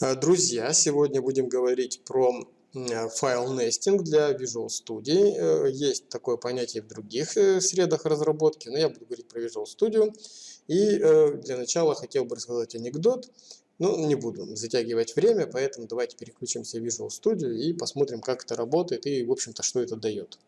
Э, друзья, сегодня будем говорить про э, файл нестинг для Visual Studio. Э, есть такое понятие в других средах разработки, но я буду говорить про Visual Studio. И для начала хотел бы рассказать анекдот. Ну, не буду затягивать время, поэтому давайте переключимся в Visual Studio и посмотрим, как это работает и, в общем-то, что это дает.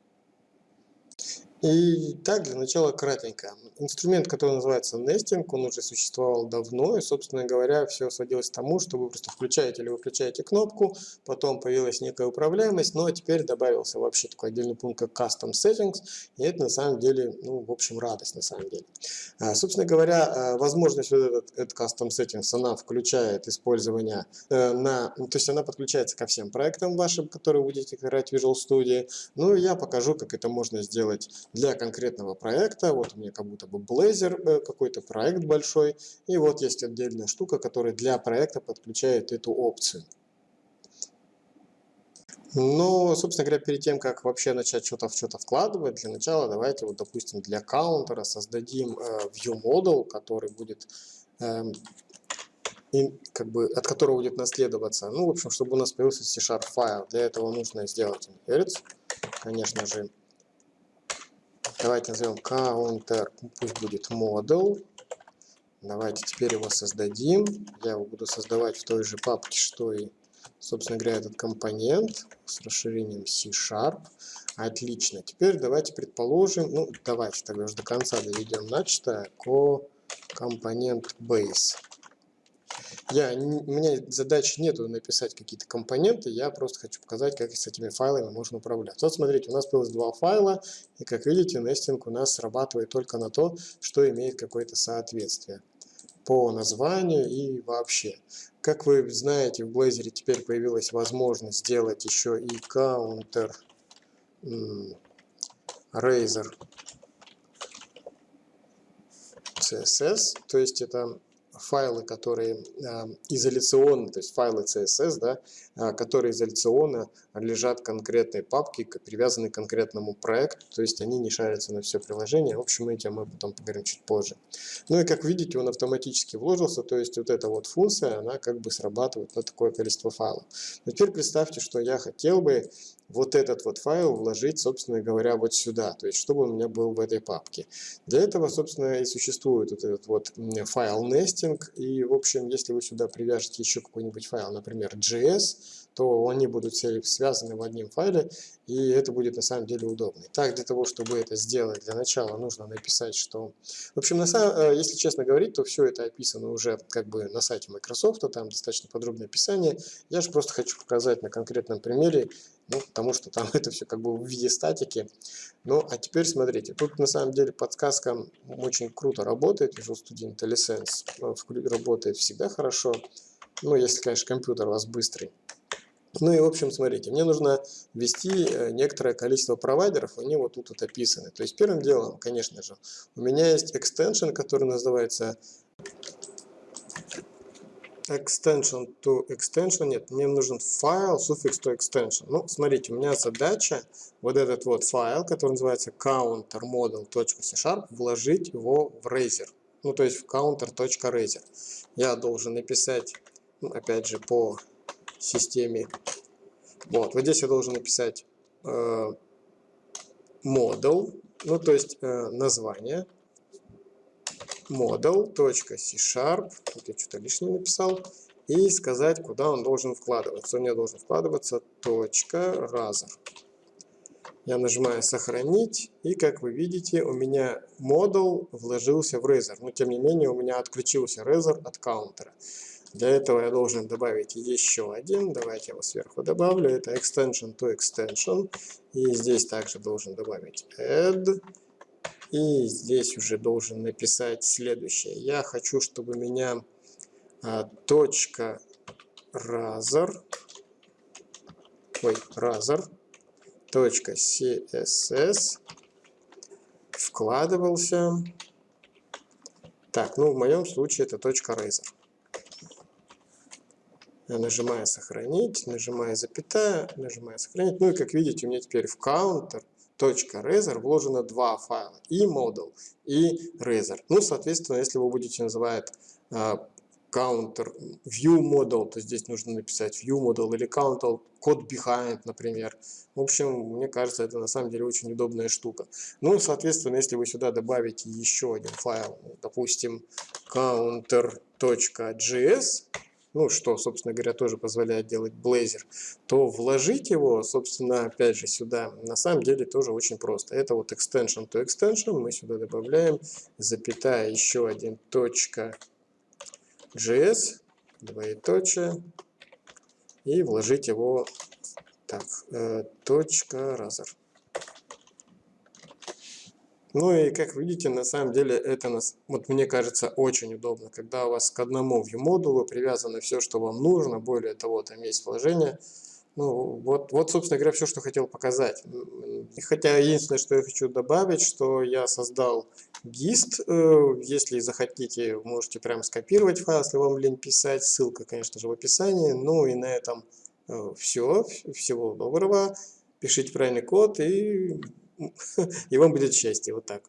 И так, для начала кратенько. Инструмент, который называется nesting, он уже существовал давно, и, собственно говоря, все сводилось к тому, что вы просто включаете или выключаете кнопку, потом появилась некая управляемость, но теперь добавился вообще такой отдельный пункт, как Custom Settings, и это на самом деле, ну, в общем, радость на самом деле. А, собственно говоря, а, возможность вот этот, этот Custom Settings, она включает использование э, на, то есть она подключается ко всем проектам вашим, которые будете играть в Visual Studio, ну, и я покажу, как это можно сделать для конкретного проекта. Вот у меня как будто бы Blazor, э, какой-то проект большой. И вот есть отдельная штука, которая для проекта подключает эту опцию. Но, собственно говоря, перед тем, как вообще начать что-то в что-то вкладывать, для начала давайте, вот, допустим, для каунтера создадим э, view model, который будет, э, и, как бы, от которого будет наследоваться. Ну, в общем, чтобы у нас появился C-Sharp файл. Для этого нужно сделать inherit, конечно же, Давайте назовем counter, пусть будет model. Давайте теперь его создадим. Я его буду создавать в той же папке, что и, собственно говоря, этот компонент с расширением C-Sharp. Отлично. Теперь давайте предположим, ну давайте тогда уже до конца доведем начатое, компонент base. Я, у меня задачи нету написать какие-то компоненты, я просто хочу показать, как с этими файлами можно управлять. Вот смотрите, у нас появилось два файла, и как видите, нестинг у нас срабатывает только на то, что имеет какое-то соответствие по названию и вообще. Как вы знаете, в Blazor теперь появилась возможность сделать еще и counter Razor CSS, то есть это файлы, которые э, изоляционно, то есть файлы CSS, да, э, которые изоляционно лежат в конкретной папке, привязаны к конкретному проекту, то есть они не шарятся на все приложение. В общем, этим мы потом поговорим чуть позже. Ну и как видите, он автоматически вложился, то есть вот эта вот функция, она как бы срабатывает на такое количество файлов. Но теперь представьте, что я хотел бы вот этот вот файл вложить, собственно говоря, вот сюда, то есть чтобы он у меня был в этой папке. Для этого, собственно, и существует вот этот вот файл nesting, и, в общем, если вы сюда привяжете еще какой-нибудь файл, например, JS, то они будут все связаны в одном файле, и это будет на самом деле удобно. Так, для того, чтобы это сделать, для начала нужно написать, что... В общем, на самом, э, если честно говорить, то все это описано уже как бы на сайте Microsoft, там достаточно подробное описание. Я же просто хочу показать на конкретном примере, ну, потому что там это все как бы в виде статики. Ну, а теперь смотрите, тут на самом деле подсказка очень круто работает, Visual Studio IntelliSense э, работает всегда хорошо, ну, если, конечно, компьютер у вас быстрый. Ну и в общем, смотрите, мне нужно ввести э, некоторое количество провайдеров, они вот тут вот описаны. То есть первым делом, конечно же, у меня есть extension, который называется extension to extension. Нет, мне нужен файл суффикс to extension. Ну, смотрите, у меня задача вот этот вот файл, который называется countermodel.c вложить его в Razer. Ну, то есть в counter.razer. Я должен написать, ну, опять же, по системе. Вот, вот здесь я должен написать э, model, ну то есть э, название model.c-sharp, вот я что-то лишнее написал, и сказать, куда он должен вкладываться. У меня должен вкладываться .razor. Я нажимаю «Сохранить», и, как вы видите, у меня модул вложился в Razer. Но, тем не менее, у меня отключился Razer от каунтера. Для этого я должен добавить еще один. Давайте я его сверху добавлю. Это extension to extension. И здесь также должен добавить add. И здесь уже должен написать следующее. Я хочу, чтобы меня а, точка razor, ой, razor, точка css вкладывался. Так, ну в моем случае это точка razor. Я нажимаю «Сохранить», нажимаю «Запятая», нажимаю «Сохранить». Ну и как видите, у меня теперь в counter .razor вложено два файла, и model, и razor. Ну, соответственно, если вы будете называть э, counter view model, то здесь нужно написать view model или counter code behind, например. В общем, мне кажется, это на самом деле очень удобная штука. Ну, соответственно, если вы сюда добавите еще один файл, допустим, counter.js, ну, что, собственно говоря, тоже позволяет делать Blazor, то вложить его, собственно, опять же, сюда, на самом деле тоже очень просто. Это вот extension to extension, мы сюда добавляем, запятая, еще один точка JS, двоеточие, и вложить его, так, э, точка. Ну и как видите, на самом деле это, нас, вот мне кажется, очень удобно, когда у вас к одному view-модулу привязано все, что вам нужно, более того, там есть вложение. Ну, вот, вот, собственно говоря, все, что хотел показать. Хотя единственное, что я хочу добавить, что я создал GIST. Э, если захотите, можете прям скопировать файл, если вам лень писать. Ссылка, конечно же, в описании. Ну и на этом э, все. Всего доброго. Пишите правильный код и и вам будет счастье. Вот так.